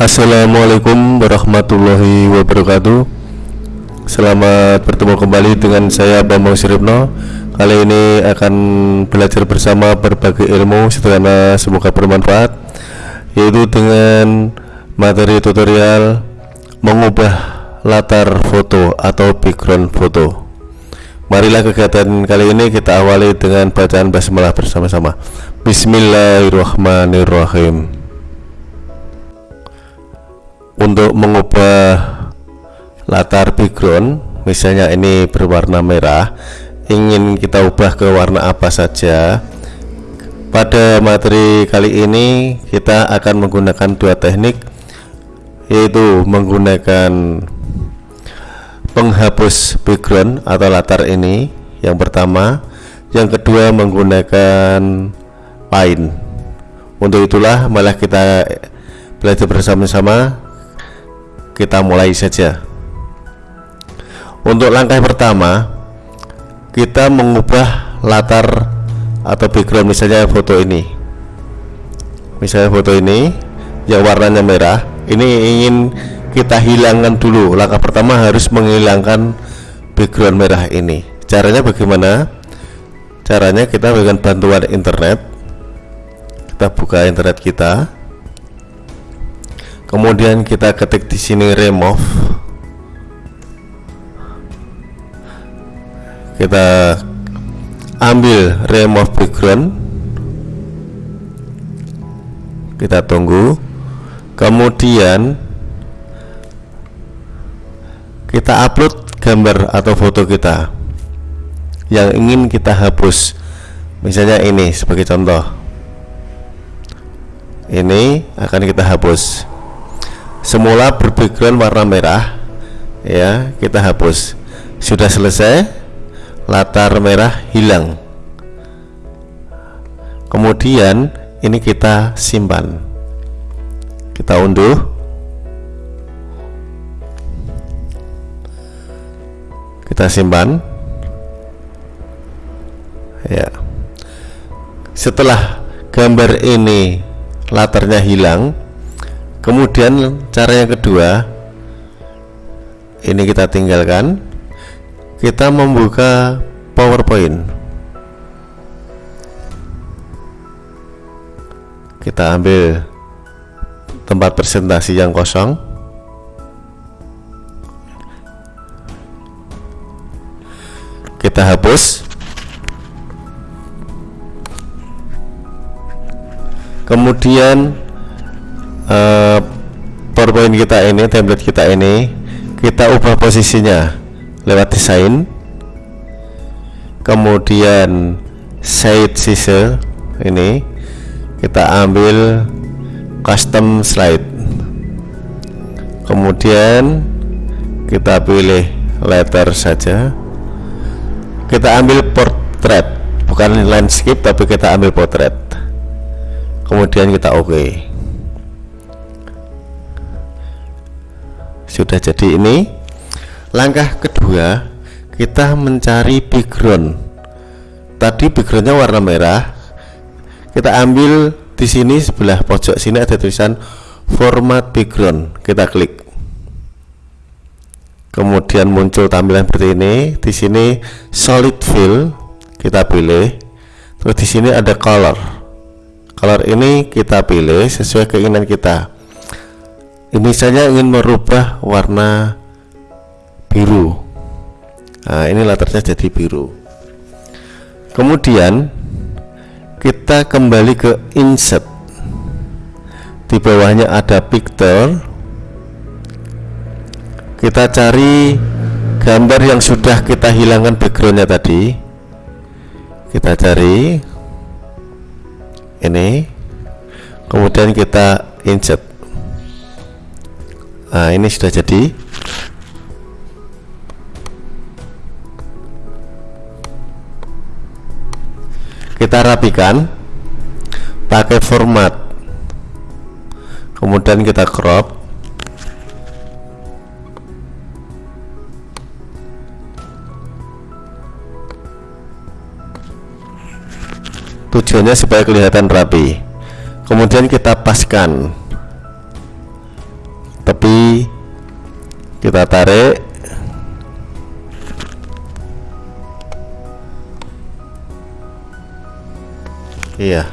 Assalamualaikum warahmatullahi wabarakatuh. Selamat bertemu kembali dengan saya Bambang Siripno. Kali ini akan belajar bersama berbagai ilmu sederhana semoga bermanfaat Yaitu dengan materi tutorial mengubah latar foto atau background foto. Marilah kegiatan kali ini kita awali dengan bacaan basmalah bersama-sama. Bismillahirrahmanirrahim Untuk mengubah latar background Misalnya ini berwarna merah Ingin kita ubah ke warna apa saja Pada materi kali ini kita akan menggunakan dua teknik Yaitu menggunakan penghapus background atau latar ini yang pertama. Yang kedua menggunakan line untuk itulah malah kita belajar bersama-sama kita mulai saja. Untuk langkah pertama kita mengubah latar atau background misalnya foto ini. Misalnya foto ini yang warnanya merah ini ingin kita hilangkan dulu. Langkah pertama harus menghilangkan background merah ini. Caranya bagaimana? Caranya kita dengan bantuan internet. Kita buka internet kita kemudian kita ketik di sini remove. Kita ambil remove background. Kita tunggu. Kemudian kita upload gambar atau foto kita yang ingin kita hapus. Misalnya ini sebagai contoh. Ini akan kita hapus semula berbackground warna merah ya kita hapus. Sudah selesai latar merah hilang. Kemudian ini kita simpan. Kita unduh. Kita simpan. Ya. Setelah gambar ini latarnya hilang kemudian cara yang kedua ini kita tinggalkan. Kita membuka powerpoint. Kita ambil tempat presentasi yang kosong. Kita hapus. Kemudian uh, powerpoint kita ini template kita ini kita ubah posisinya lewat desain. Kemudian side scissor ini kita ambil custom slide. Kemudian kita pilih letter saja. Kita ambil portrait bukan landscape tapi kita ambil potret kemudian kita oke. okay. Sudah jadi ini. Langkah kedua kita mencari background. Tadi backgroundnya warna merah. Kita ambil di sini sebelah pojok sini ada tulisan format background. Kita klik. Kemudian muncul tampilan seperti ini. Di sini solid fill kita pilih. Terus di sini ada color. Color ini kita pilih sesuai keinginan kita misalnya ingin merubah warna biru. Nah ini latarnya jadi biru. Kemudian kita kembali ke insert. Di bawahnya ada picture. Kita cari gambar yang sudah kita hilangkan backgroundnya tadi. Kita cari ini. Kemudian kita insert nah ini sudah jadi. Kita rapikan pakai format. Kemudian kita crop. Tujuannya supaya kelihatan rapi. Kemudian kita paskan copy kita tarik. Iya.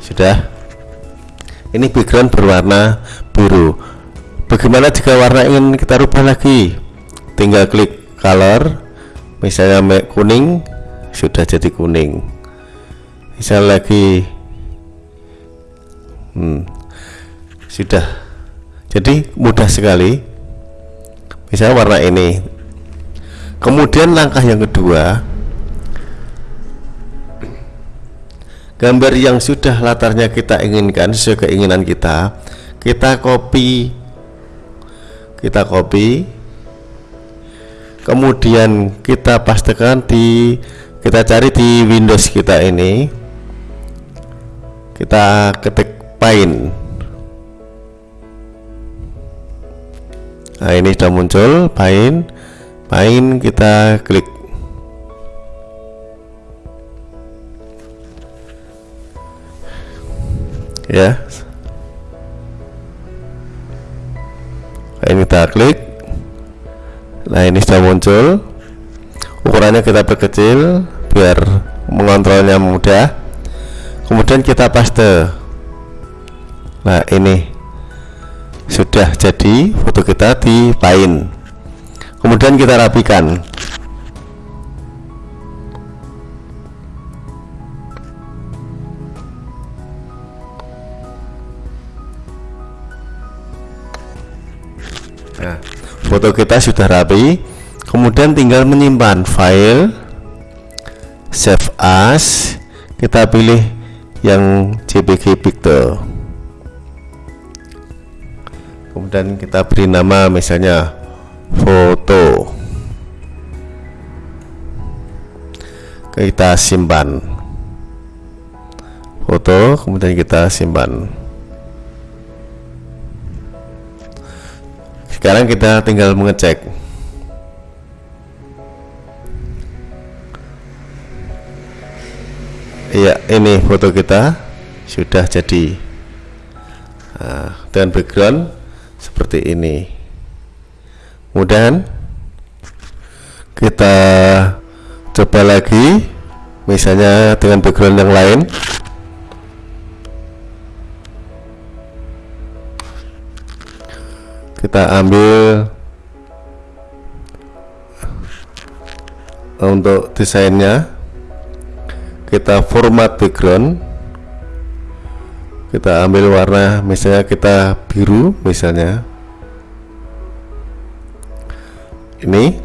Sudah. Ini background berwarna biru. Bagaimana jika warna ingin kita rubah lagi? Tinggal klik color. Misalnya kuning sudah jadi kuning. Misal lagi hmm, sudah. Jadi mudah sekali. Misalnya warna ini. Kemudian langkah yang kedua. Gambar yang sudah latarnya kita inginkan sesuai keinginan kita kita copy. Kita copy. Kemudian kita pastikan di kita cari di Windows kita ini. Kita ketik Paint nah ini sudah muncul Paint main kita klik. Ya. Ini kita klik. Nah ini sudah muncul. Ukurannya kita perkecil biar mengontrolnya mudah. Kemudian kita paste nah ini sudah jadi foto kita di Paint kemudian kita rapikan. Nah foto kita sudah rapi. Kemudian tinggal menyimpan file save as. Kita pilih yang jpg picture kemudian kita beri nama misalnya foto. Kita simpan. Foto kemudian kita simpan. Sekarang kita tinggal mengecek. Iya ini foto kita sudah jadi nah, dengan background seperti ini. Kemudian kita coba lagi misalnya dengan background yang lain. Kita ambil untuk desainnya. Kita format background. Kita ambil warna misalnya kita biru misalnya ini.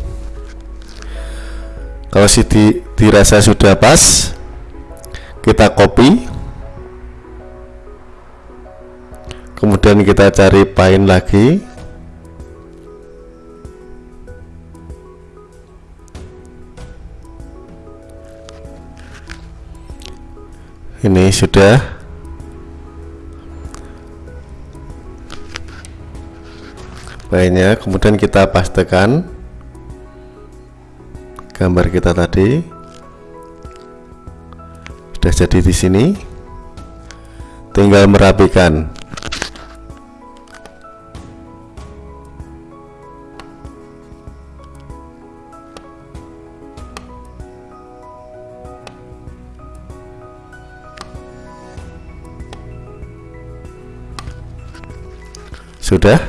Kalau si di, dirasa sudah pas kita copy. Kemudian kita cari paint lagi. Ini sudah. Lainnya kemudian kita pastikan gambar kita tadi. Sudah jadi di sini. Tinggal merapikan. Sudah.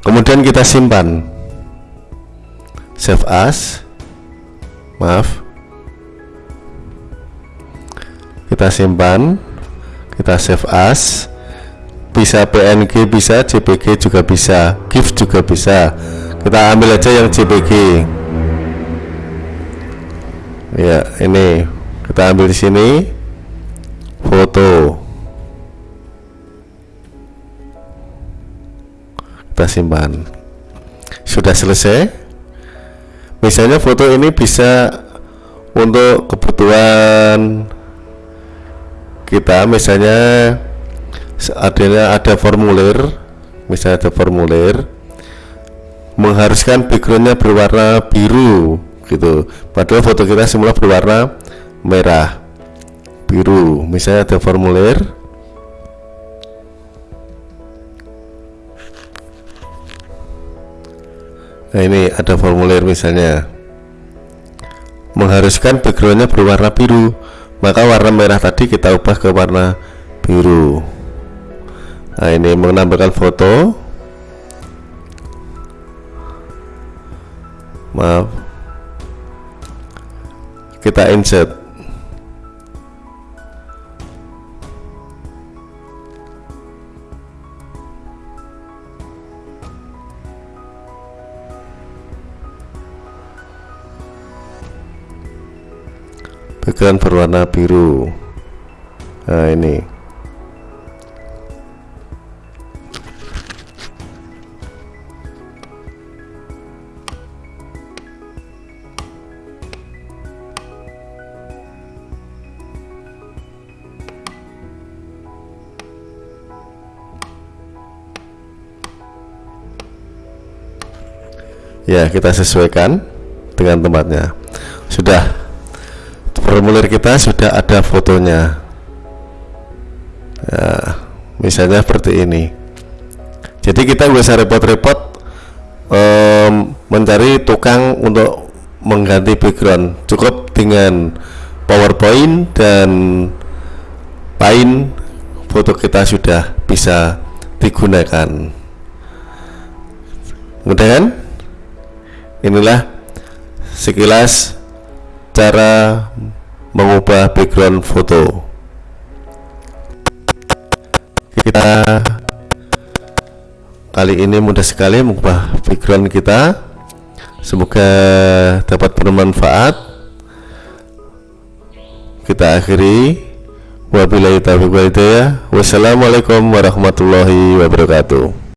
Kemudian kita simpan. Save as maaf. Kita simpan. Kita save as. Bisa PNG bisa JPG juga bisa. GIF juga bisa. Kita ambil aja yang JPG ya ini. Kita ambil di sini. Foto. Kita simpan. Sudah selesai misalnya foto ini bisa untuk kebutuhan kita misalnya adanya ada formulir misalnya ada formulir mengharuskan backgroundnya berwarna biru gitu. Padahal foto kita semula berwarna merah biru. Misalnya ada formulir nah ini ada formulir misalnya. Mengharuskan backgroundnya berwarna biru maka warna merah tadi kita ubah ke warna biru. Nah ini menambahkan foto. Maaf. Kita insert background berwarna biru. Nah ini. Ya kita sesuaikan dengan tempatnya. Sudah formulir kita sudah ada fotonya. Ya, misalnya seperti ini. Jadi kita usah repot-repot um, mencari tukang untuk mengganti background. Cukup dengan powerpoint dan paint foto kita sudah bisa digunakan. Kan? Inilah sekilas cara mengubah background foto. Kita kali ini mudah sekali mengubah background kita. Semoga dapat bermanfaat. Kita akhiri. Wabillahi taufiq walhidayah wassalamualaikum warahmatullahi wabarakatuh